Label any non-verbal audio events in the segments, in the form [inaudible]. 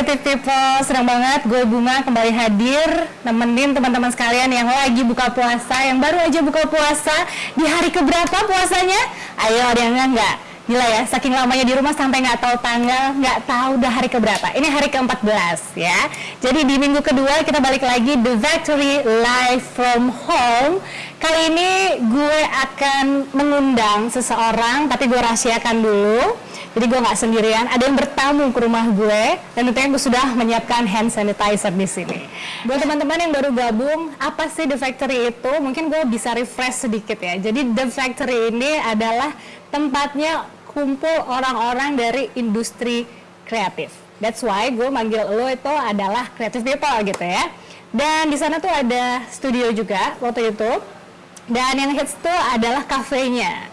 Creative People, senang banget gue Bunga kembali hadir nemenin teman-teman sekalian yang lagi buka puasa, yang baru aja buka puasa di hari keberapa puasanya? Ayo ada yang enggak? Gila ya, saking lamanya di rumah sampai nggak tahu tanggal, nggak tahu udah hari keberapa. Ini hari ke-14 ya. Jadi di minggu kedua kita balik lagi The Factory Live from Home. Kali ini gue akan mengundang seseorang, tapi gue rahasiakan dulu jadi gue nggak sendirian, ada yang bertamu ke rumah gue dan tentunya gue sudah menyiapkan hand sanitizer di sini. Buat teman-teman yang baru gabung, apa sih The Factory itu? Mungkin gue bisa refresh sedikit ya. Jadi The Factory ini adalah tempatnya kumpul orang-orang dari industri kreatif. That's why gue manggil lo itu adalah creative people gitu ya. Dan di sana tuh ada studio juga waktu itu. Dan yang hits tuh adalah kafenya.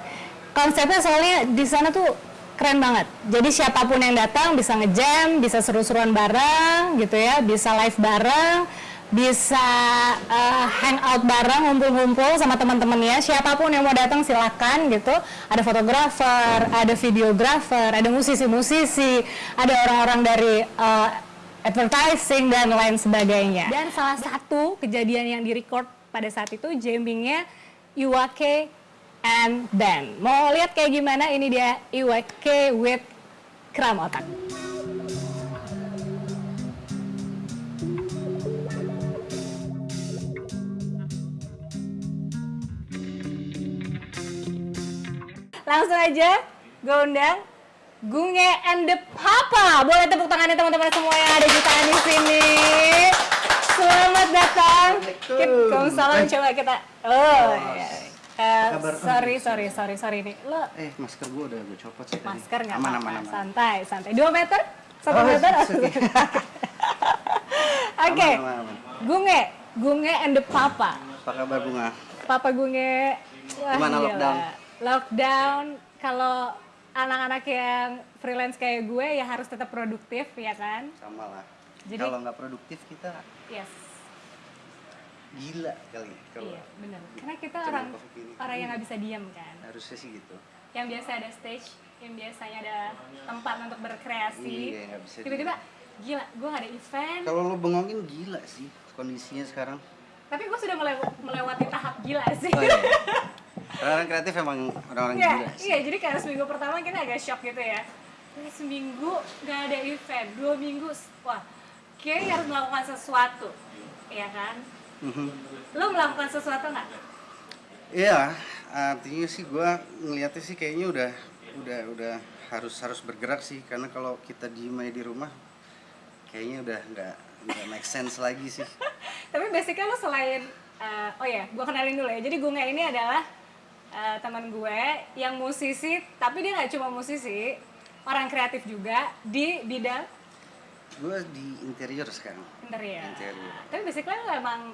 Konsepnya soalnya di sana tuh keren banget. Jadi siapa pun yang datang bisa ngejam, bisa seru-seruan bareng gitu ya, bisa live bareng, bisa uh, hangout bareng, ngumpul-ngumpul sama teman-temannya. Siapa pun yang mau datang silakan gitu. Ada fotografer, ada videografer, ada musisi-musisi, ada orang-orang dari uh, advertising dan lain sebagainya. Dan salah satu kejadian yang direcord pada saat itu jammingnya Iwake and band. Mau lihat kayak gimana? Ini dia IWK with kram otak. Langsung aja gue undang Gunge and the Papa. Boleh tepuk tangannya teman-teman semua yang ada jutaan di sini. Selamat datang. Waalaikumsalam. Coba kita. Oh, iya. Uh, sorry, sorry, sorry, sorry nih. Lo eh masker gua udah gue copot sih Masker nggak apa-apa, aman, aman. santai, santai. Dua meter, satu oh, meter. Oke, okay. [laughs] Gunge, Gunge and the Papa. Apa kabar Bunga? Papa Gunge. Wah, Gimana gila. lockdown? Lockdown, kalau anak-anak yang freelance kayak gue ya harus tetap produktif ya kan? Sama lah. Jadi kalau nggak produktif kita. Yes gila kali kalau iya benar karena kita orang orang yang nggak bisa diam kan? Harusnya sih gitu. Yang biasa ada stage yang biasanya ada tempat untuk berkreasi iya, tiba-tiba gila gue gak ada event. Kalau lo bengongin gila sih kondisinya sekarang. Tapi gue sudah melewati tahap gila sih. Oh, iya. [laughs] orang kreatif emang orang-orang iya, gila sih. iya jadi kayak seminggu pertama kita agak shock gitu ya. Seminggu gak ada event dua minggu wah kayak harus melakukan sesuatu. Ya kan Mm-hmm. Lo melakukan sesuatu nggak? Iya, artinya sih gue ngeliatnya sih kayaknya udah udah udah harus harus bergerak sih karena kalau kita diem aja di rumah kayaknya udah nggak nggak make sense lagi sih. [laughs] Tapi basicnya lo selain uh, oh ya, gue kenalin dulu ya. Jadi Gunga ini adalah uh, teman gue yang musisi, tapi dia nggak cuma musisi, orang kreatif juga di bidang gue di interior sekarang interior, interior. tapi basically lo emang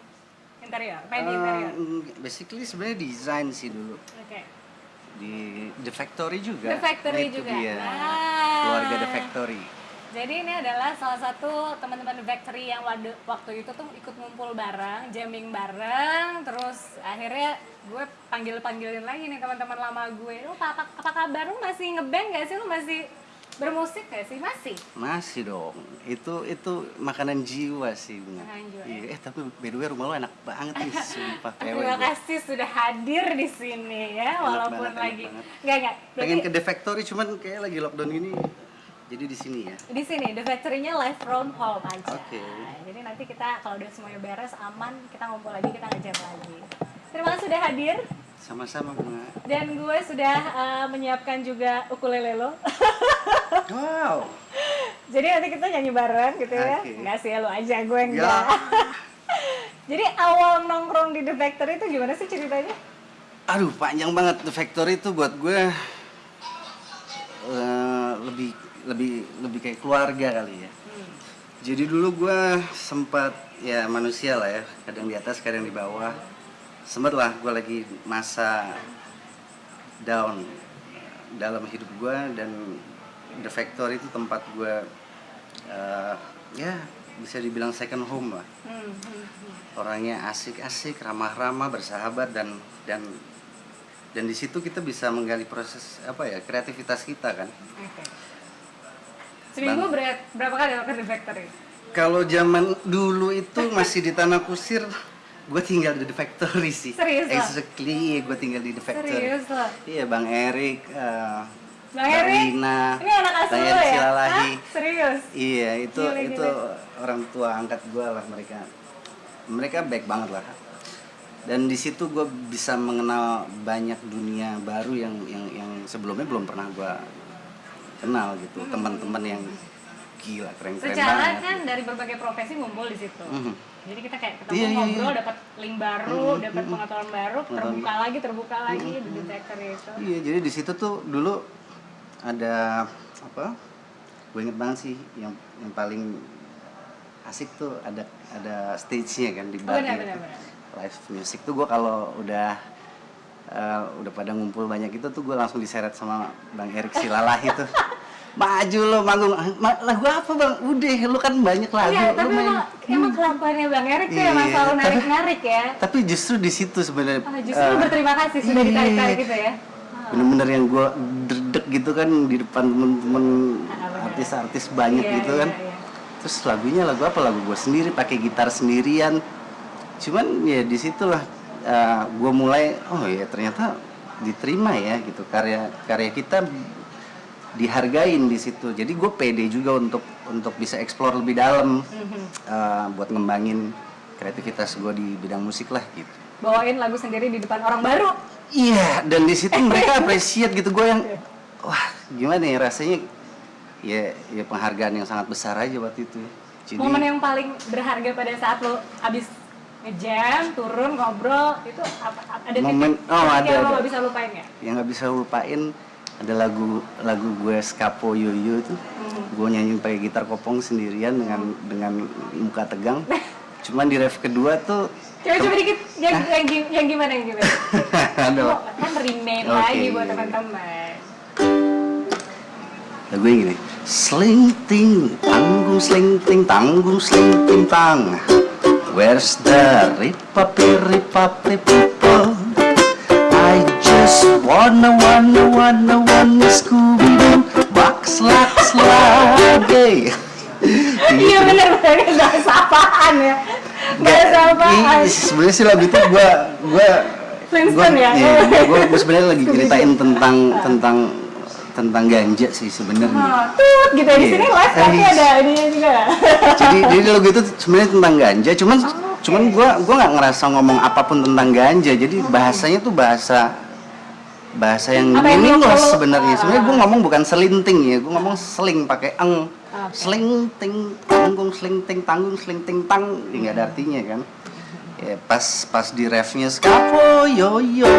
interior main di interior uh, basically sebenarnya desain sih dulu oke okay. di The Factory juga The Factory Itu juga dia. Ah. keluarga The Factory jadi ini adalah salah satu teman-teman The Factory yang waktu itu tuh ikut ngumpul bareng, jamming bareng, terus akhirnya gue panggil-panggilin lagi nih teman-teman lama gue. Lu apa, apa kabar? Lu masih ngeband gak sih? Lu masih Bermusik gak sih? Masih? Masih dong. Itu itu makanan jiwa sih, Bunga. Jiwa. Iya, eh tapi by the way rumah lo enak banget nih, [laughs] sumpah. Terima kasih sudah hadir di sini ya, enak walaupun banget, lagi enggak enggak. Pengen ke The Factory cuman kayak lagi lockdown ini jadi di sini ya. Di sini, The Factory-nya live from home aja. Oke. Okay. jadi nanti kita kalau udah semuanya beres, aman, kita ngumpul lagi, kita ngejam lagi. Terima kasih sudah hadir. Sama-sama bunga. Dan gue sudah uh, menyiapkan juga ukulele lo. [laughs] wow. Jadi nanti kita nyanyi bareng gitu ya. Enggak sih lo aja, gue enggak. Ya. [laughs] Jadi awal nongkrong di The Factory itu gimana sih ceritanya? Aduh, panjang banget The Factory itu buat gue uh, lebih lebih lebih kayak keluarga kali ya. Hmm. Jadi dulu gue sempat ya manusia lah ya, kadang di atas, kadang di bawah sempat lah gue lagi masa down dalam hidup gue dan The Factory itu tempat gue uh, ya bisa dibilang second home lah hmm, hmm, hmm. orangnya asik-asik ramah-ramah bersahabat dan dan dan di situ kita bisa menggali proses apa ya kreativitas kita kan okay. Seminggu ber- berapa kali makan di factory? Kalau zaman dulu itu masih di Tanah Kusir, gue tinggal di The Factory sih. Serius, Lo? Exactly, gue tinggal di The Factory. Serius lo? Iya, Bang Erik, eh, Bang Erik? Ini anak asuh ya? Silalahi. Hah? Serius? Iya, itu Gila, itu gila. orang tua angkat gue lah mereka. Mereka baik banget lah. Dan di situ gue bisa mengenal banyak dunia baru yang yang yang sebelumnya belum pernah gue kenal gitu. Teman-teman yang gila keren-keren Secara banget. kan dari berbagai profesi ngumpul di situ. Mhm. Jadi kita kayak ketemu Iya, iya, ngobrol, iya. dapat link baru, dapat pengetahuan baru, terbuka lagi, terbuka lagi di factory itu. Iya, jadi di situ tuh dulu ada apa? Gue inget banget sih yang yang paling asik tuh ada ada stage-nya kan di Oh, bar benar, benar, benar. Live music tuh gue kalau udah eh, udah pada ngumpul banyak itu tuh gue langsung diseret sama Bang Erik Silalahi tuh. [laughs] Maju lo manggung Ma- lagu apa bang? Udah lu kan banyak lagu lu tapi main. emang, emang kelakuannya Bang Erik tuh Iya, emang selalu tapi- narik-narik ya. Tapi justru di situ sebenarnya. Ah, justru lu berterima kasih sudah iya. ditarik-tarik gitu ya. bener-bener yang gue gitu kan di depan temen-temen artis-artis banyak Iya, gitu iya, kan. iya. terus lagunya lagu apa? Lagu gue sendiri pakai gitar sendirian. Cuman ya di situlah gue mulai oh ya ternyata diterima ya gitu karya karya kita dihargain di situ. Jadi gue pede juga untuk untuk bisa explore lebih dalam eh, buat ngembangin kreativitas gue di bidang musik lah gitu. Bawain lagu sendiri di depan orang baru. Iya, dan di situ mereka [laughs] appreciate gitu gue yang wah gimana ya rasanya ya ya penghargaan yang sangat besar aja waktu itu. Jadi Momen yang paling berharga pada saat lo abis ngejam, turun, ngobrol, itu apa, ada Momen- titik, oh, titik ada, yang lo ada. gak bisa lupain ya? yang nggak bisa lupain ada lagu lagu gue Skapo Yoyo itu Hmm. gue nyanyiin pakai gitar kopong sendirian dengan dengan muka tegang. Cuman di ref kedua tuh Coba-coba dikit, yang, yang, yang gimana, yang gimana? [laughs] aduh, Lo kan remake Oke. lagi buat teman-teman. Lagu yang gini. Slinting, tanggung slinting, tanggung slinting tang. Where's the ripapi ripapi people? I just wanna wanna wanna wanna Scooby-Doo. Box laks lagi Iya bener-bener gak sapaan ya. Gak sapaan. Ih, sebenarnya sih lagu itu gua gua Flintstone ya? Iya, gua sebenarnya lagi ceritain tentang tentang tentang ganja sih sebenarnya. Oh, Tut gitu ya, di sini Iya. live tapi Eh, ada ininya juga. [laughs] Jadi jadi lagu itu sebenarnya tentang ganja cuman cuman gua gua nggak ngerasa ngomong apa pun tentang ganja. Jadi bahasanya tuh bahasa bahasa yang Apa meaningless sebenarnya. Ah. sebenarnya gua ngomong bukan selinting ya gua ngomong seling pakai eng. Oke. selinting tanggung selinting tanggung selinting tang. Ya nggak ada artinya kan. Ya pas pas di refnya skapo yo yo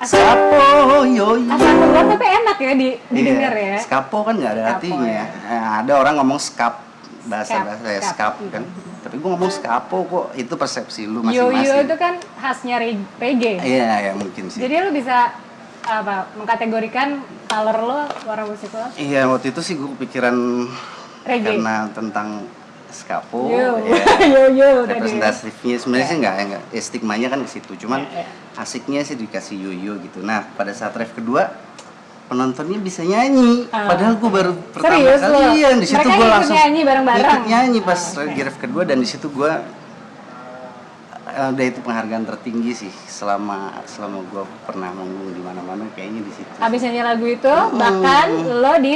skapo yo yo Asal keluar tapi enak ya di, didengar Iya, ya Skapo kan nggak ada Skapo, artinya. ya. Nah, ada orang ngomong skap bahasa Skap, bahasa ya skap. kan. Tapi gua ngomong skapo kok itu persepsi lu masing-masing. itu kan khasnya reg- reggae Iya, ya mungkin sih. Jadi lo bisa apa mengkategorikan color lo, warna musik lo Iya, waktu itu sih gua kepikiran reggae. karena tentang skapo Yo, ya. [laughs] yo, yo, representatifnya sebenarnya sih nggak enggak ya, stigmanya kan ke situ cuman Ya, ya. asiknya sih dikasih yoyo gitu nah pada saat ref kedua penontonnya bisa nyanyi Ah. padahal gue baru pertama Serius kali lo? iya di situ gue langsung nyanyi bareng-bareng? ikut nyanyi pas oke. di ref kedua dan di situ gue eh, udah itu penghargaan tertinggi sih selama selama gue pernah manggung di mana-mana kayaknya di situ Habis nyanyi lagu itu bahkan lo di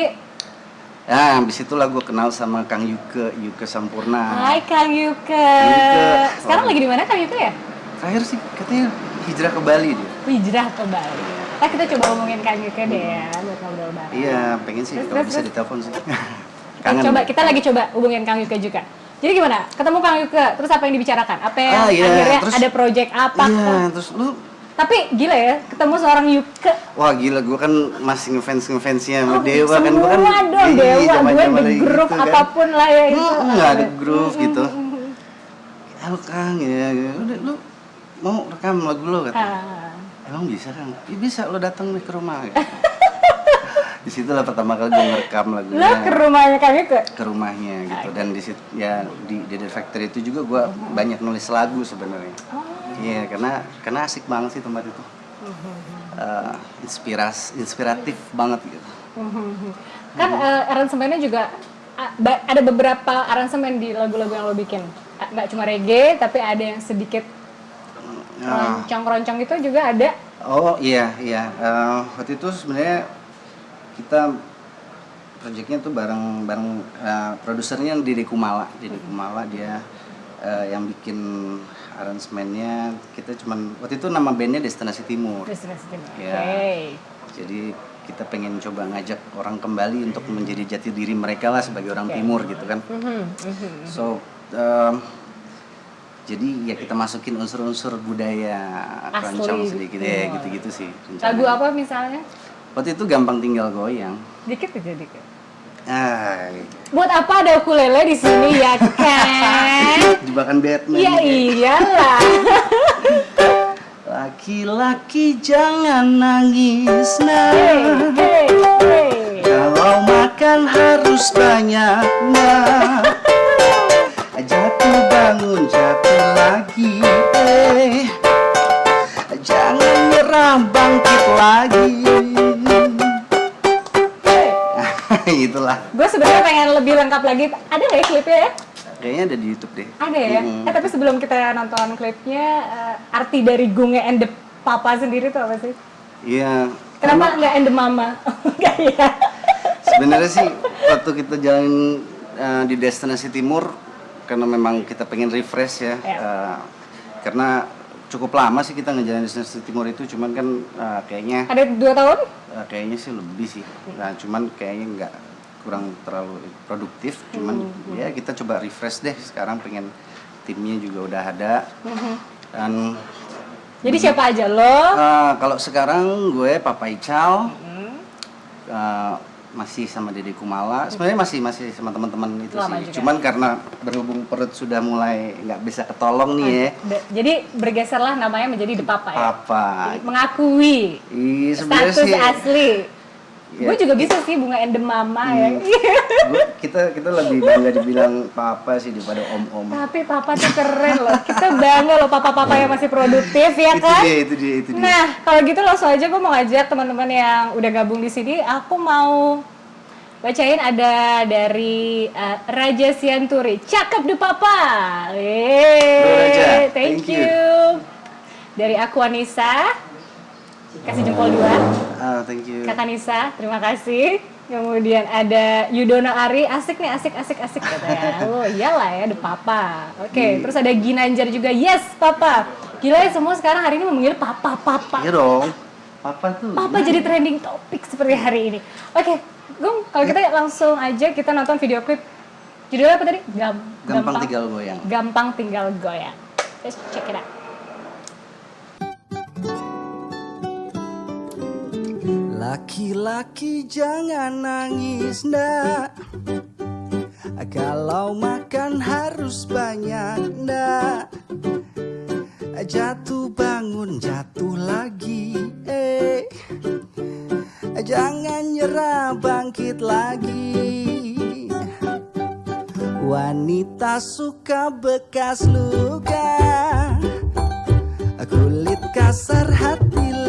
Nah, habis itulah gue kenal sama Kang Yuke, Yuke Sampurna. Hai Kang Yuke. Yuke. Sekarang lagi di mana Kang Yuke ya? Terakhir sih katanya hijrah ke Bali dia. Hijrah ke Bali. Nah, kita coba ngomongin Kang Yuke deh ya buat ngobrol bareng. Iya, pengen sih Terus, kalau terus, bisa ditelepon sih. Kita [laughs] coba kita lagi coba hubungin Kang Yuke juga. Jadi gimana? Ketemu Kang Yuke, terus apa yang dibicarakan? Apa yang Ah, iya, akhirnya terus- ada project apa? Iya, terus lu Tapi gila ya, ketemu seorang Yuke Wah gila, gue kan masih ngefans ngefansnya sama Oh, Dewa kan gue kan semua dong Dewa, gue di gitu grup kan. apa pun lah ya itu. Hmm, nggak ada groove gitu. Halo Kang, ya, ya. udah lu mau rekam lagu lo kata. Ah. Emang bisa Kang? Ya bisa, lo datang nih ke rumah. Gitu. [laughs] di situ lah pertama kali gue ngerekam lagunya. Lo ke rumahnya Kang Yuke? ke rumahnya gitu dan di situ ya di di The Factory itu juga gua banyak nulis lagu sebenarnya iya karena karena asik banget sih tempat itu Eh, inspiras inspiratif banget gitu. Kan eh, aransemennya juga ada beberapa aransemen di lagu-lagu yang lo bikin. Nggak cuma reggae, tapi ada yang sedikit Nah, roncong-roncong itu juga ada. Oh iya iya Eh, waktu itu sebenarnya kita proyeknya tuh bareng bareng eh, produsernya Dede Kumala Dede Kumala dia eh, yang bikin aransemennya kita cuman waktu itu nama bandnya Destinasi Timur Destinasi Timur. Iya. Oke. jadi kita pengen coba ngajak orang kembali untuk menjadi jati diri mereka lah sebagai orang timur gitu kan Mhm, mhm. so em, jadi ya kita masukin unsur-unsur budaya Asli. keroncong sedikit ya Oh. gitu-gitu sih rencananya. Lagu apa misalnya? Waktu itu gampang tinggal goyang. Dikit aja dikit. Ah, Buat apa ada ukulele di sini ya kan? Jebakan Batman. Iya iyalah. [laughs] Laki-laki jangan nangis nah. Hey, hey, hey. Kalau makan harus banyak nah. [laughs] Jatuh bangun jatuh lagi eh. Jangan nyerah bangkit lagi. [laughs] Itulah. Gue sebenarnya pengen lebih lengkap lagi. Ada nggak ya klipnya ya? Kayaknya ada di YouTube deh. Ada ya. Mm-mm. Eh tapi sebelum kita nonton klipnya, eh, arti dari Gunge and the Papa sendiri tuh apa sih? Iya. Kenapa nggak and the Mama? [laughs] Enggak ya? Sebenarnya sih waktu kita jalan eh, di destinasi timur karena memang kita pengen refresh ya. Ya. eh, karena cukup lama sih kita ngejalanin destinasi timur itu cuman kan eh, kayaknya Ada dua tahun? eh, kayaknya sih lebih sih. Nah, cuman kayaknya nggak kurang terlalu produktif. Cuman Hmm, ya kita coba refresh deh sekarang pengen timnya juga udah ada Mhm. dan Jadi siapa aja lo? eh, kalau sekarang gue Papa Ical Hmm. Uh, masih sama Dede Kumala. Sebenarnya masih masih sama teman-teman itu Lama sih. juga. Cuman karena berhubung perut sudah mulai nggak bisa ketolong nih ya. De- Jadi bergeserlah namanya menjadi The Papa ya? Apa? Mengakui Ih, sebenarnya status sih asli. Ya. Gue juga bisa sih bunga the mama ya. Hmm. gua- kita kita lebih [laughs] bangga dibilang papa sih daripada om-om. Tapi papa tuh keren loh. Kita bangga loh papa-papa yang masih produktif ya itu kan? dia, itu dia, itu dia. Nah, kalau gitu langsung aja gue mau ngajak teman-teman yang udah gabung di sini. Aku mau bacain ada dari uh, Raja Sianturi. Cakep deh papa. Yeay, Raja, thank, thank you. you. Dari aku Anissa. Kasih jempol dua. Ah, thank you. Kakak Nisa, terima kasih. Kemudian ada Yudono Ari, asik nih, asik, asik, asik katanya. [laughs] Oh iyalah ya, the papa. Oke, Iya. terus ada Ginanjar juga, yes papa. Gila ya semua sekarang hari ini memanggil papa, papa. Iya dong. Papa tuh. Papa jadi trending topik seperti hari ini. Oke, Gung, kalau kita langsung aja kita nonton video klip. Judulnya apa tadi? Gam- gampang tinggal goyang. Gampang tinggal goyang. Let's check it out. Laki-laki jangan nangis ndak. Kalau makan harus banyak ndak. Jatuh bangun jatuh lagi eh. Jangan nyerah bangkit lagi. Wanita suka bekas luka. Kulit kasar hati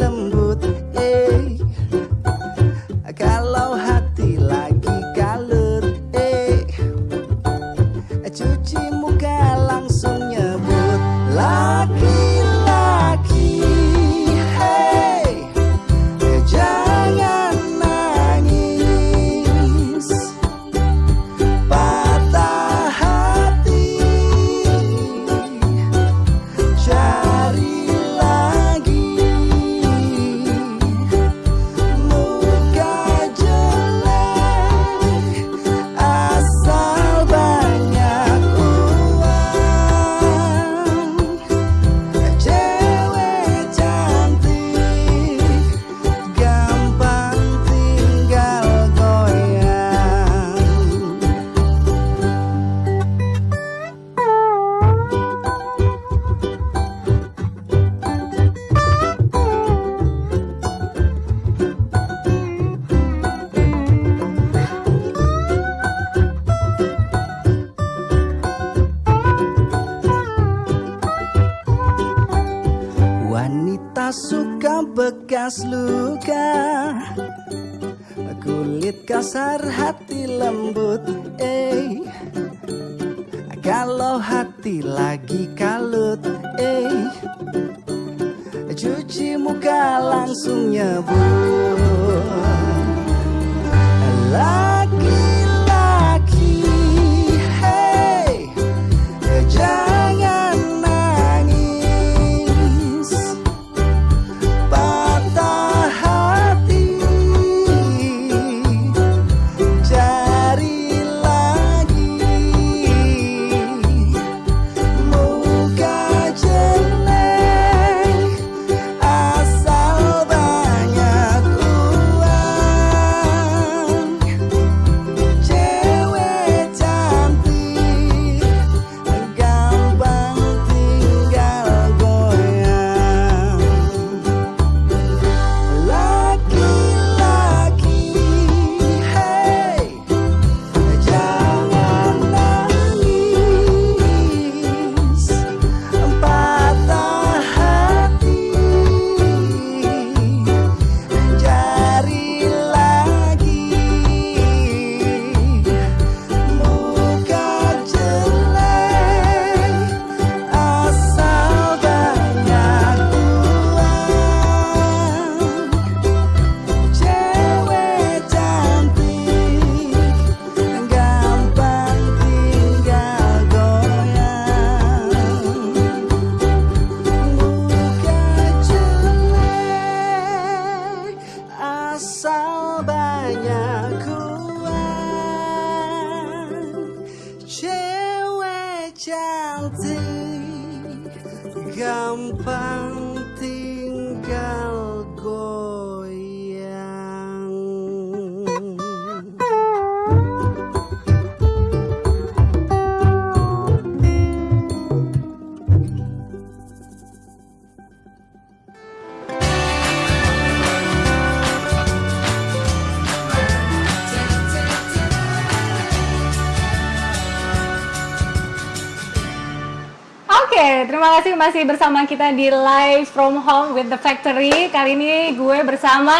kasih masih bersama kita di Live from Home with the Factory. Kali ini gue bersama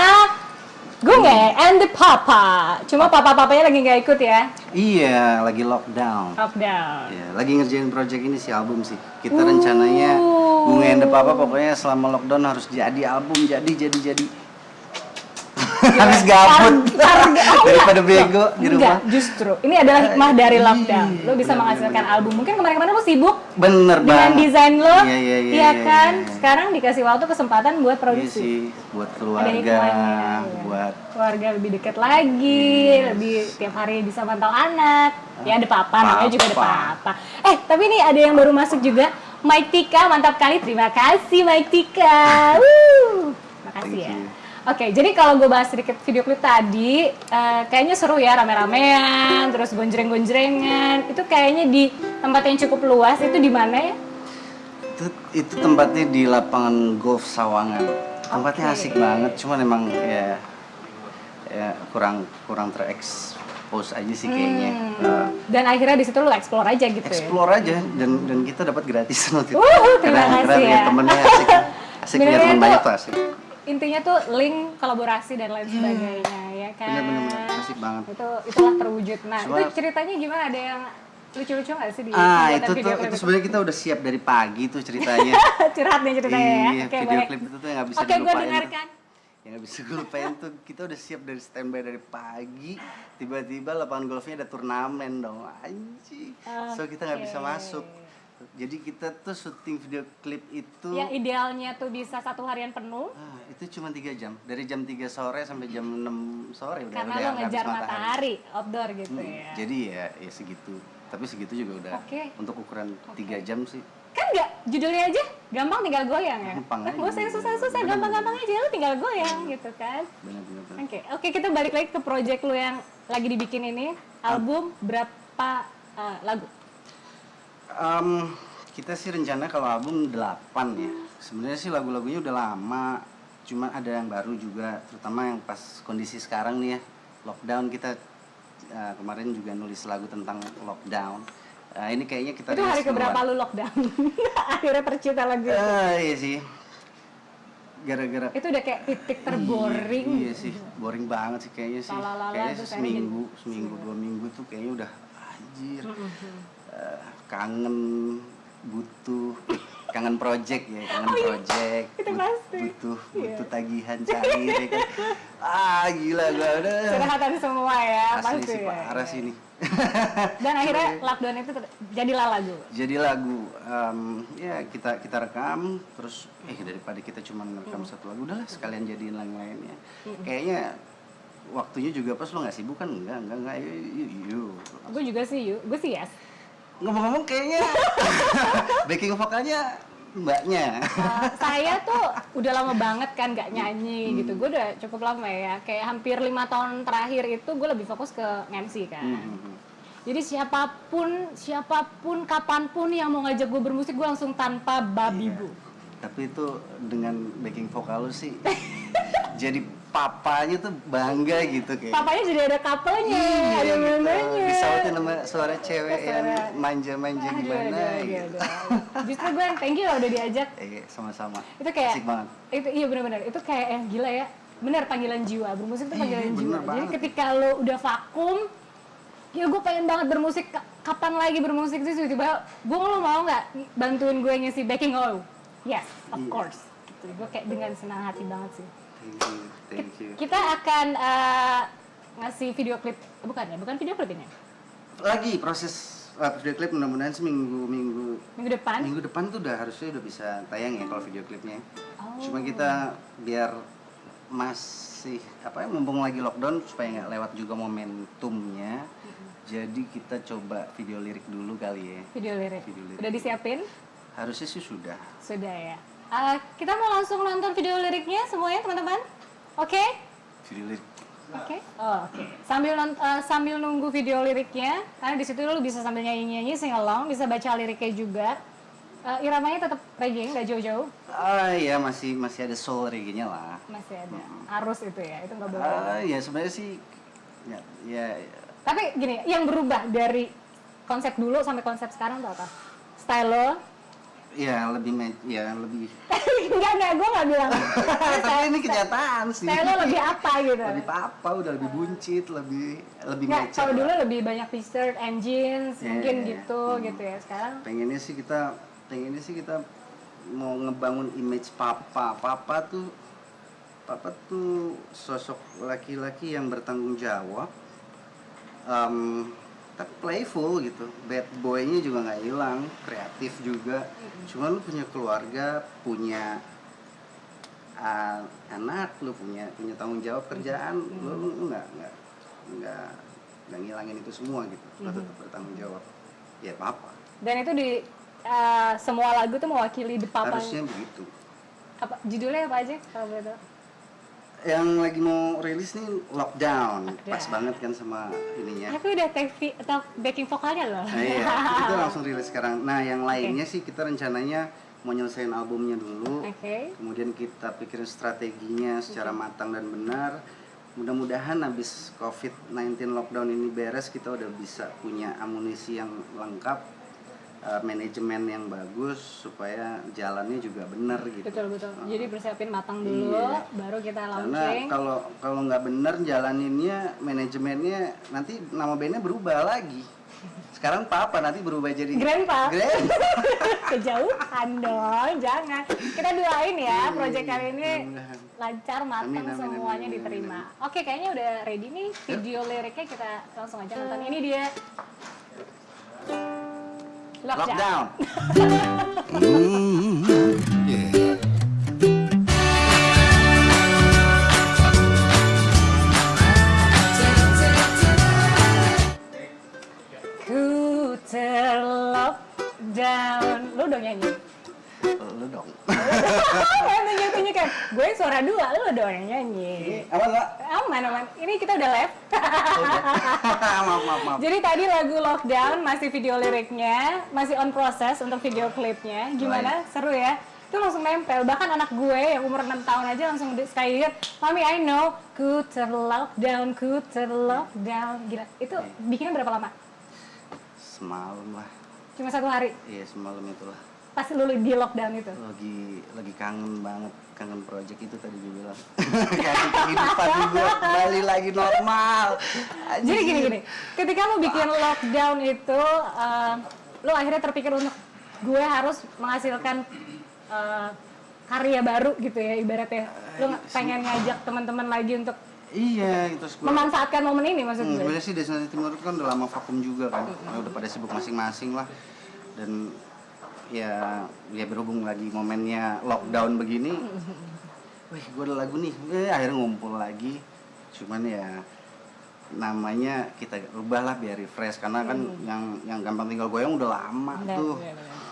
Gunge and the Papa. Cuma papa-papanya lagi nggak ikut ya, Iya, lagi lockdown. lockdown. Ya, lagi ngerjain project ini si album sih. Kita rencananya Bunga and the Papa pokoknya selama lockdown harus jadi album, jadi jadi jadi. Habis gabut. [laughs] Oh, Daripada enggak. bego di Enggak, rumah. justru ini adalah hikmah dari Iya, lockdown. Lo bisa benar, menghasilkan benar. album. Mungkin kemarin-kemarin lo sibuk Bener dengan banget. desain lo, Iya, iya, iya, iya iya, kan? iya. Sekarang dikasih waktu kesempatan buat Iya produksi. sih, buat keluarga, hikmahnya, iya. buat keluarga lebih dekat lagi, Yes. lebih tiap hari bisa mantau anak. Ya ada papa, namanya juga ada Papa. papa. Eh, tapi ini ada yang baru masuk juga. Mike Tika, mantap kali. Terima kasih Mike Tika. [laughs] Wuh. Makasih Thank ya. Oke, jadi kalau gue bahas sedikit video klip tadi, eh, kayaknya seru ya rame-ramean, terus gonjreng-gonjrengan. Itu kayaknya di tempat yang cukup luas. Itu di mana ya? itu itu tempatnya di lapangan golf Sawangan. Tempatnya Oke. asik banget, cuman emang ya ya kurang kurang terekspos aja sih kayaknya. Hmm. Eh, Dan akhirnya di situ lu explore aja gitu ya. explore aja dan dan kita dapat gratisan waktu itu. Wuh, terima Karena- kasih ya. temennya asik. Asik punya teman banyak tuh asik. Intinya tuh link kolaborasi dan lain sebagainya ya kan? Bener-bener asik banget. itu itulah terwujud. Nah Cuma- itu ceritanya gimana? Ada yang lucu-lucu nggak sih di Ah, itu video tuh klip itu? sebenarnya kita udah siap dari pagi tuh ceritanya. [laughs] curhat nih ceritanya ya. Iya, oke video boleh klip itu tuh yang nggak bisa oke gue dilupain tuh. dengarkan. Yang nggak bisa gue lupain tuh kita udah siap dari standby dari pagi. Tiba-tiba lapangan golfnya ada turnamen dong. Anjing. So kita nggak bisa Oke. masuk jadi kita tuh syuting video klip itu yang idealnya tuh bisa satu harian penuh. Ah, itu cuma tiga jam. Dari jam 3 sore sampai jam 6 sore udah karena udah lo ngejar matahari. outdoor gitu Hmm, ya. jadi ya ya segitu. Tapi segitu juga udah Oke. untuk ukuran tiga jam sih. Kan nggak judulnya aja gampang tinggal goyang ya? Gampang aja. nggak usah yang susah-susah gampang-gampang aja lo tinggal goyang gitu kan? Benar-benar Oke, oke kita balik lagi ke project lu yang lagi dibikin ini. Album berapa uh, lagu? Em, kita sih rencana kalau album 8 ya. Sebenarnya sih lagu-lagunya udah lama, cuman ada yang baru juga, terutama yang pas kondisi sekarang nih ya, lockdown kita eh, kemarin juga nulis lagu tentang lockdown. Eh, ini kayaknya kita Itu hari keberapa lu lockdown? [laughs] Akhirnya tercipta lagu. Eh, iya sih. gara-gara Itu udah kayak titik terboring. Iya, iya sih, boring banget sih kayaknya sih. Kayaknya seminggu, seminggu, dua minggu tuh kayaknya udah anjir. Kangen, butuh, kangen project ya, kangen project. Oh, itu but- pasti. Butuh, Iya. butuh tagihan cair ya kan. [laughs] Ah, gila gua udah. Curhatan semua ya, Asli pasti sih ya. parah sih nih. [laughs] Dan akhirnya lockdown itu jadilah lagu. Jadi lagu, em, ya kita kita rekam, terus eh daripada kita cuma rekam Hmm. satu lagu, udahlah sekalian jadiin lagu lainnya. Kayaknya waktunya juga pas lo nggak sibuk kan? Enggak, enggak, enggak, yuk, yuk, yuk. Gue juga sih, yuk. Gue sih yes. Ngomong-ngomong kayaknya [laughs] backing vokalnya mbaknya. Uh, saya [laughs] tuh udah lama banget kan gak nyanyi gitu. Gue udah cukup lama ya. Kayak hampir lima tahun terakhir itu gue lebih fokus ke MC kan. Hmm. Jadi siapa pun, siapa pun, kapan pun yang mau ngajak gue bermusik, gue langsung tanpa babi bu. Tapi itu dengan backing vokal lu sih [laughs] jadi papanya tuh bangga gitu kayak. Papanya jadi ada couple-nya, Iya, ada gitu. mamanya. Disautin sama suara cewek yang Suara- manja-manja Aduh, gimana aduh, aduh, gitu. aduh. Justru gue yang thank you lah udah diajak. Eh, [laughs] sama-sama. Itu kayak Asik banget. itu iya benar-benar itu kayak yang gila ya benar panggilan jiwa bermusik itu Iya, panggilan bener jiwa jadi ketika lo udah vakum ya gue pengen banget bermusik Ka- kapan lagi bermusik sih tiba-tiba gue lo mau nggak bantuin gue ngisi backing lo yes of Iya. course gitu. gue kayak dengan senang hati banget sih Thank you, thank you. kita akan eh, ngasih video klip bukan ya bukan video klip ini Lagi proses uh, video klip mudah-mudahan seminggu minggu minggu depan minggu depan tuh udah harusnya udah bisa tayang ya kalau video klipnya. Oh. Cuma kita biar masih apa ya mumpung lagi lockdown supaya nggak lewat juga momentumnya. Jadi kita coba video lirik dulu kali ya. video lirik Video lirik. udah disiapin Harusnya sih sudah. sudah ya Eh, kita mau langsung nonton video liriknya semuanya teman-teman oke Video lirik. Oke. Oh, oke. Sambil non- eh, sambil nunggu video liriknya, karena di situ lu bisa sambil nyanyi-nyanyi sing along, bisa baca liriknya juga. Eh, iramanya tetap reggae, nggak jauh-jauh. Ah ya masih masih ada soul reggae-nya lah. Masih ada. Arus itu ya, itu nggak boleh. Ah ya sebenarnya sih ya, ya Tapi gini, yang berubah dari konsep dulu sampai konsep sekarang tuh apa? Style lo? ya lebih ya [laughs] lebih enggak, enggak, gue nggak bilang. [laughs] tapi ini kenyataan sih Style lebih apa gitu? lebih apa udah lebih buncit lebih lebih Nggak, mature kalau dulu lebih banyak t-shirt, engines, Iya, mungkin iya, gitu, Hmm. gitu ya. Sekarang pengennya sih kita pengennya sih kita mau ngebangun image papa papa tuh papa tuh sosok laki-laki yang bertanggung jawab Em, tapi playful gitu. Bad boynya juga nggak hilang kreatif juga. Cuma lu punya keluarga punya ah, anak lu punya punya tanggung jawab kerjaan lu lu lu nggak nggak nggak nggak ngilangin itu semua gitu. Lu tetap bertanggung jawab. Ya apa dan itu di eh, semua lagu tuh mewakili the papa harusnya begitu. Apa judulnya apa aja kalau tahu yang lagi mau rilis nih lockdown. Pas Lockdown. banget kan sama ininya. Aku udah take vi- atau backing vokalnya loh. Nah, iya. [laughs] Itu langsung rilis sekarang. Nah yang lainnya sih kita rencananya mau nyelesain albumnya dulu. Oke. Kemudian kita pikirin strateginya secara matang dan benar. Mudah-mudahan habis covid-19 lockdown ini beres kita udah bisa punya amunisi yang lengkap eh, manajemen yang bagus supaya jalannya juga benar gitu. Betul betul. Oh. jadi persiapin matang dulu Iya. baru kita karena launching. kalau kalau nggak bener jalaninnya manajemennya nanti nama bandnya berubah lagi. Sekarang papa nanti berubah jadi Grandpa. Grand. [laughs] kejauhan dong jangan. Kita doain ya Iya, project iya, kali ini lancar matang Amin, amin, semuanya amin, amin, diterima oke kayaknya udah ready nih video liriknya kita langsung aja nonton. Ini dia Lockdown. lockdown Ku terlockdown Lu dong nyanyi lu dong Kayak tunjuk-tunjuk kan Gue suara dua, lu dong yang nyanyi. Apa nggak Aman, aman. Ini kita udah live. [laughs] Maaf maaf maaf. Jadi tadi lagu Lockdown masih video liriknya Masih on process untuk video klipnya. Gimana? Seru ya? Itu langsung nempel. Bahkan anak gue yang umur 6 tahun aja langsung sekali lihat Mami I know. Ku terlockdown, ku terlockdown Gila, itu bikinnya berapa lama? semalam lah. Cuma satu hari? iya semalam itulah. Pas lu di lockdown itu? lagi lagi kangen banget kangen project itu tadi gue bilang [laughs] kangen kehidupan gue kembali lagi normal Jadi Anjir. gini gini, ketika lo bikin lockdown itu, eh, lo akhirnya terpikir untuk gue harus menghasilkan eh, karya baru gitu ya ibaratnya. Lo nggak pengen ngajak teman-teman lagi untuk iya itu memanfaatkan momen ini maksud Hmm, gue. sebenarnya sih Destinasi Timur kan udah lama vakum juga kan, Ya udah pada sibuk masing-masing lah. Dan ya ya berhubung lagi momennya lockdown begini, wih gue ada lagu nih, eh, akhirnya ngumpul lagi. Cuman ya namanya kita rubah lah biar refresh karena kan yang yang gampang tinggal goyang udah lama Benar, tuh. benar, benar.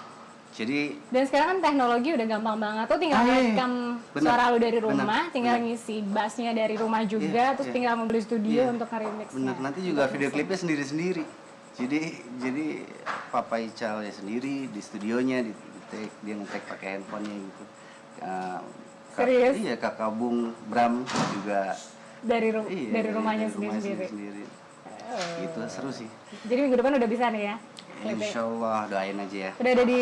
Jadi Dan sekarang kan teknologi udah gampang banget. Tuh tinggal iya, iya. rekam Bener, suara lu dari bener, rumah, tinggal bener. ngisi bassnya dari rumah juga, Iya, terus iya. tinggal membeli studio Iya. untuk nge-remix. Bener, nanti juga video klipnya sendiri-sendiri. Jadi jadi Papa Ical ya sendiri di studionya di, di take, dia nge-take pakai handphonenya gitu. Uh, Serius? Iya, Kakak Bung Bram juga Dari ru- iya, dari rumahnya dari rumahnya sendiri-sendiri. sendiri. Gitu, seru sih. Jadi minggu depan udah bisa nih ya. Insya Allah doain aja ya. Udah ada di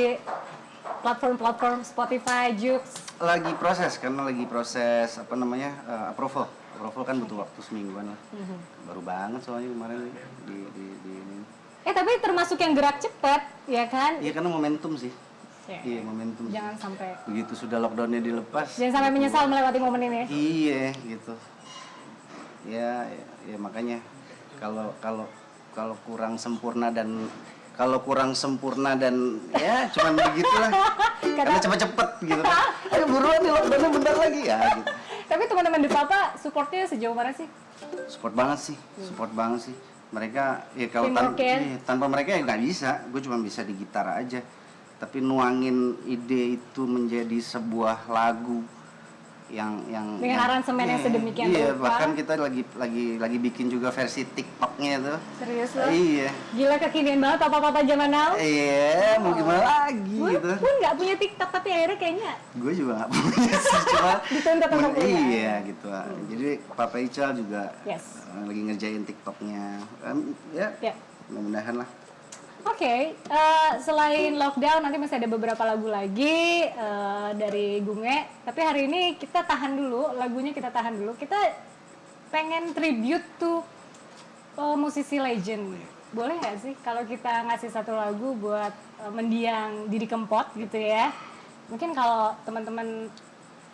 platform-platform Spotify, Joox. Lagi proses karena lagi proses apa namanya uh, approval. Approval kan butuh waktu semingguan lah. Mhm. Baru banget soalnya kemarin di di, di ini. Eh tapi termasuk yang gerak cepat, ya kan? Iya karena momentum sih. Ya. Iya momentum. sih. Jangan sampai begitu sudah lockdownnya dilepas jangan sampai menyesal melewati momen ini. iya gitu ya, ya ya makanya kalau kalau kalau kurang sempurna dan kalau kurang sempurna dan ya cuman begitulah [laughs] karena cepet-cepet gitu kan [laughs] ayo buruan nih lockdownnya bentar lagi ya gitu Tapi teman-teman di Papa supportnya sejauh mana sih? support banget sih support banget sih mereka ya kalau tan- iya, tanpa mereka ya nggak bisa. Gue cuma bisa di gitar aja. Tapi nuangin ide itu menjadi sebuah lagu yang yang Dengan yang- aransemen yang iya, sedemikian iya rupa. bahkan kita lagi lagi lagi bikin juga versi TikToknya tuh Serius lo? iya Gila kekinian banget papa-papa zaman now. iya mau gimana lagi Gue gitu pun nggak punya TikTok tapi akhirnya kayaknya gue juga nggak punya sih [laughs] cuma Dituntut untuk punya. iya gitu lah. jadi Papa Ical juga Yes. eh, lagi ngerjain TikToknya Em, ya ya. mudah-mudahan lah Oke, eh, selain lockdown nanti masih ada beberapa lagu lagi eh, dari Gunge. Tapi hari ini kita tahan dulu, lagunya kita tahan dulu. Kita pengen tribute to eh, musisi legend. Boleh nggak sih kalau kita ngasih satu lagu buat eh, mendiang Didi Kempot gitu ya? Mungkin kalau teman-teman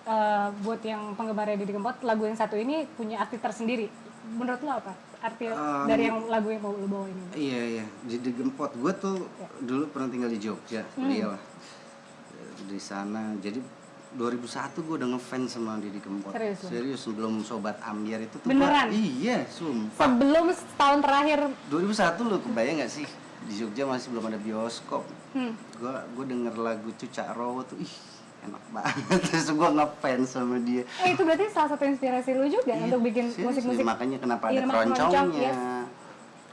eh, buat yang penggemarnya Didi Kempot, lagu yang satu ini punya arti tersendiri. Menurut lo apa? Arti Um, dari yang lagu yang mau lo bawa ini? Iya iya di, di Gempot gue tuh Ya. dulu pernah tinggal di Jogja Hmm. kuliah lah di sana jadi 2001 gue udah ngefans sama Didi Kempot Serius serius sebelum Sobat Ambiar itu tuh Beneran? gua- iya sumpah Sebelum setahun terakhir 2001 lo kebayang gak sih di Jogja masih belum ada bioskop Hmm. gue gue denger lagu Cucak Rowo tuh ih enak banget. [laughs] Terus gue ngefans sama dia. Eh itu berarti salah satu inspirasi lu juga Iya, untuk bikin musik-musik makanya kenapa ada keroncongnya Keroncong, yes.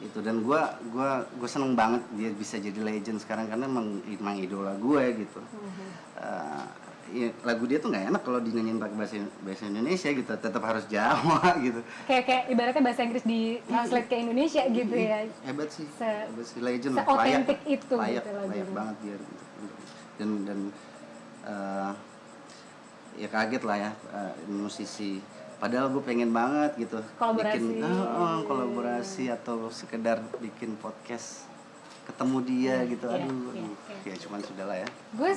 itu dan gua gua gue seneng banget dia bisa jadi legend sekarang karena emang, emang idola gue gitu. Mhm. Eh, ya, lagu dia tuh nggak enak kalau dinyanyiin pakai bahasa bahasa Indonesia gitu. Tetap harus Jawa [laughs] gitu. Kayak kayak ibaratnya bahasa Inggris di translate ke Indonesia gitu ya. hebat sih. Se- hebat sih. Legend. se-authentic Layak- itu layak, gitu layak banget dia. Gitu. dan dan eh, ya kaget lah ya eh, musisi padahal gue pengen banget gitu Kolaborasi. bikin eh, eh, kolaborasi atau sekedar bikin podcast ketemu dia gitu iya, aduh, iya, aduh. iya. ya cuman sudah lah ya Gue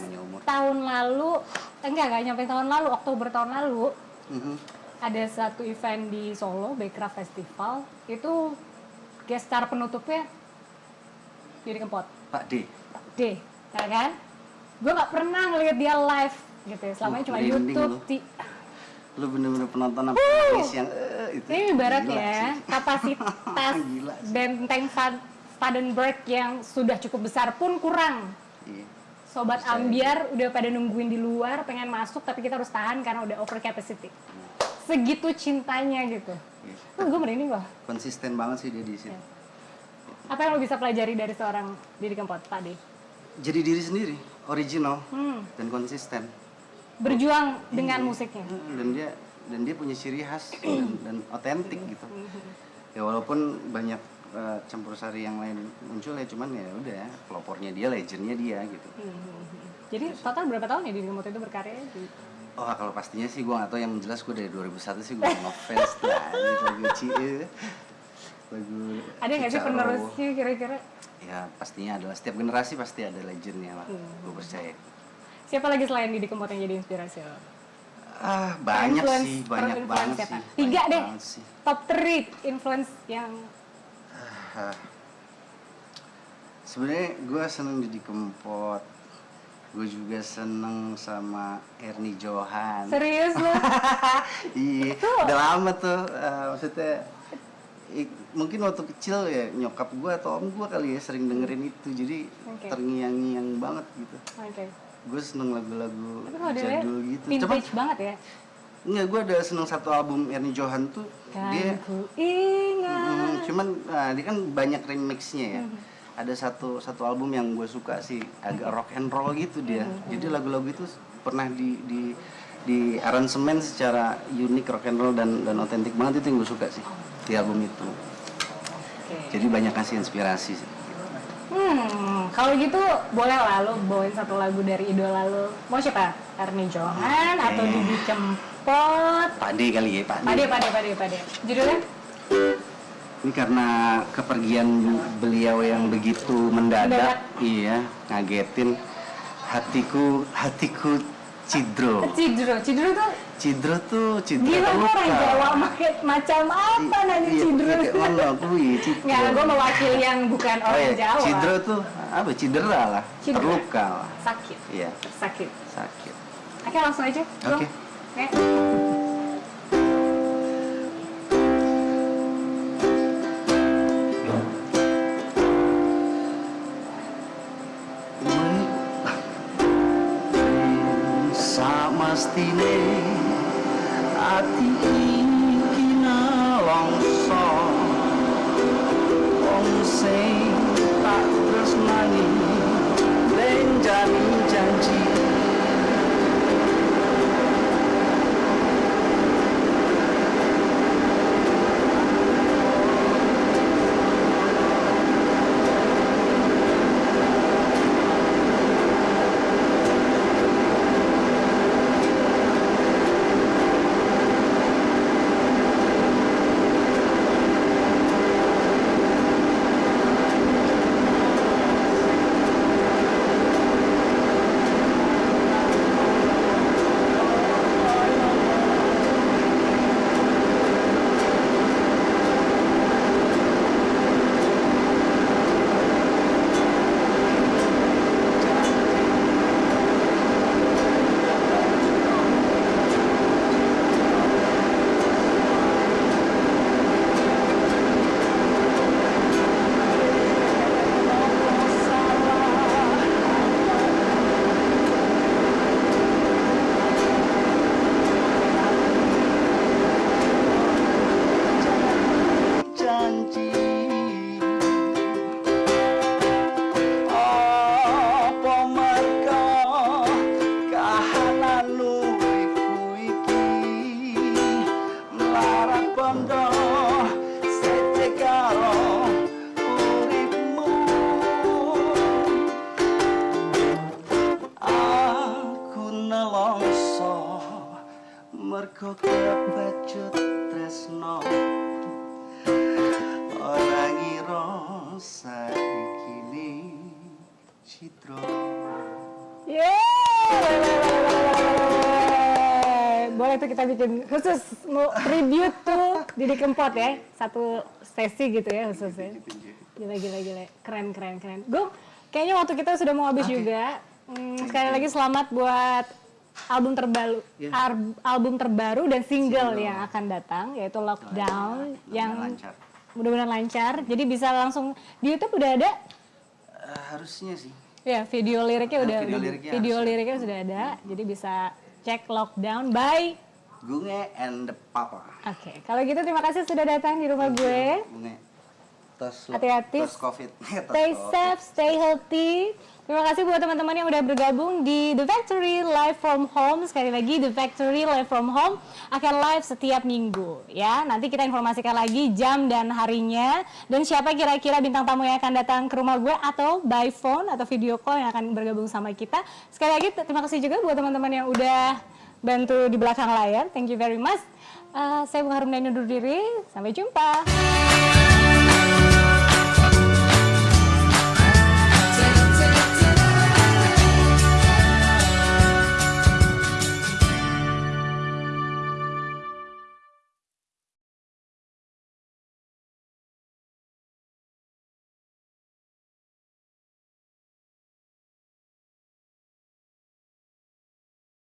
tahun lalu, enggak enggak nyampe tahun lalu, Oktober tahun lalu Mhm. ada satu event di Solo, Backcraft Festival. Itu guest star penutupnya Didi Kempot. Pak D D, ya kan? Gue nggak pernah ngeliat dia live gitu ya. Selama Uh, cuma YouTube. lu. Ti- lu bener-bener penonton apa nangis yang eh, itu Ini ibarat Gila ya kapasitas [laughs] Gila benteng Van- Vandenberg yang sudah cukup besar pun kurang. Iya. Sobat Percaya. ambiar udah pada nungguin di luar pengen masuk tapi kita harus tahan karena udah over capacity. Segitu cintanya gitu. Iya. Oh, gue merinding loh. konsisten banget sih dia di situ Ya. Apa yang lo bisa pelajari dari seorang Didi Kempot, D? jadi diri sendiri original Hmm, dan konsisten. Berjuang dengan musiknya. dan dia dan dia punya ciri khas [clears throat] dan, otentik gitu. Ya walaupun banyak eh, campur sari yang lain muncul ya cuman ya udah ya pelopornya dia legendnya dia gitu. Hmm. Jadi total berapa tahun ya Didi Kempot itu berkarya? Di- Oh kalau pastinya sih gue gak tau yang jelas gue dari 2001 sih gue ngefans lah. Gitu lagu Cie lagu Ada nggak sih penerusnya kira-kira? Ya pastinya adalah setiap generasi pasti ada legendnya lah Hmm. gue percaya Siapa lagi selain Didi Kempot yang jadi inspirasi lo? Ah banyak Influence- sih banyak banget siapa? sih Tiga banyak deh. sih. Top 3 influence yang Ah. Sebenarnya gue seneng Didi Kempot gue juga seneng sama Ernie Johan serius lo? [laughs] iya udah lama tuh eh, maksudnya mungkin waktu kecil ya nyokap gue atau om gue kali ya sering dengerin itu jadi Oke. terngiang-ngiang banget gitu Oke. gue seneng lagu-lagu jadul gitu vintage banget ya. enggak gue ada seneng satu album Ernie Johan tuh Kan dia ku ingat. Mm, cuman nah, dia kan banyak remixnya ya ada satu satu album yang gue suka sih agak rock and roll gitu dia jadi lagu-lagu itu pernah di di di aransemen secara unik rock and roll dan dan otentik banget itu yang gue suka sih di album itu Oke. jadi banyak kasih inspirasi Hmm, kalau gitu boleh lah lo bawain satu lagu dari idola lo. Mau siapa? Ernie Johan atau Oke. Didi Kempot? Pade kali ya Pade Pade, pade, pade, pade. Judulnya? ini karena kepergian beliau yang begitu mendadak, Mendadak. iya ngagetin hatiku hatiku cidro Cidro. Cidro tuh cidro tuh cidro gila gue orang. Jawa maket macam apa nanya Iya, Cidro. kayak mana kui cidro. Nggak, gue mewakili yang bukan Oh orang iya, Jawa. cidro tuh apa? Cidera lah, Cidera. terluka lah. Sakit, Iya, sakit. sakit. Oke langsung aja. Oke. Oke. Sama tinig at iinig Kempot ya. Satu sesi gitu ya khususnya. Gila gila gila. Keren keren keren. Gue kayaknya waktu kita sudah mau habis juga. Hmm, sekali lagi selamat buat album terbaru Iya. ar- album terbaru dan single, yang akan datang yaitu Lockdown yang lancar mudah-mudahan lancar. Jadi bisa langsung di YouTube udah ada Eh, harusnya sih Ya, video liriknya Ah, udah video liriknya video liriknya sudah ada. Jadi bisa cek Lockdown by Gunge and the Papa Oke, kalau gitu terima kasih sudah datang di rumah gue. Gunge tos Hati-hati. tos covid [laughs] Tos Stay COVID. safe, stay healthy. Terima kasih buat teman-teman yang udah bergabung di The Factory Live from Home. Sekali lagi The Factory Live from Home akan live setiap minggu ya. Nanti kita informasikan lagi jam dan harinya dan siapa kira-kira bintang tamu yang akan datang ke rumah gue atau by phone atau video call yang akan bergabung sama kita. Sekali lagi terima kasih juga buat teman-teman yang udah bantu di belakang layar. Thank you very much. Uh, saya Bung Harum undur diri. Sampai jumpa.